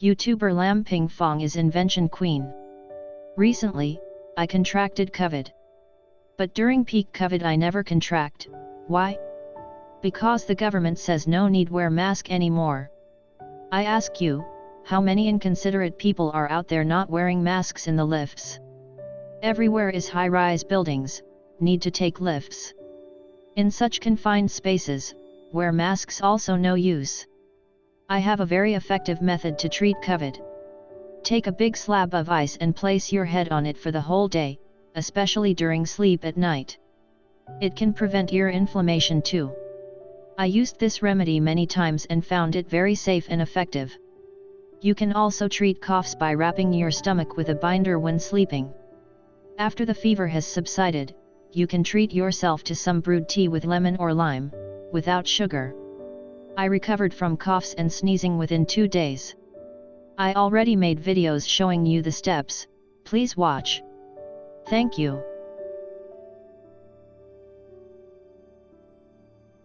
YouTuber Lam Ping Fong is invention queen. Recently, I contracted COVID. But during peak COVID I never contract, why? Because the government says no need wear mask anymore. I ask you, how many inconsiderate people are out there not wearing masks in the lifts? Everywhere is high-rise buildings, need to take lifts. In such confined spaces, wear masks also no use. I have a very effective method to treat COVID. Take a big slab of ice and place your head on it for the whole day, especially during sleep at night. It can prevent ear inflammation too. I used this remedy many times and found it very safe and effective. You can also treat coughs by wrapping your stomach with a binder when sleeping. After the fever has subsided, you can treat yourself to some brewed tea with lemon or lime, without sugar. I recovered from coughs and sneezing within two days. I already made videos showing you the steps, please watch. Thank you.